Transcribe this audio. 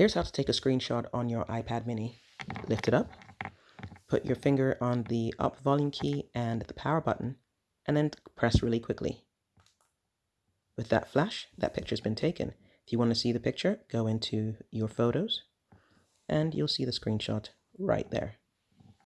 Here's how to take a screenshot on your iPad mini. Lift it up, put your finger on the up volume key and the power button, and then press really quickly. With that flash, that picture's been taken. If you want to see the picture, go into your photos and you'll see the screenshot right there.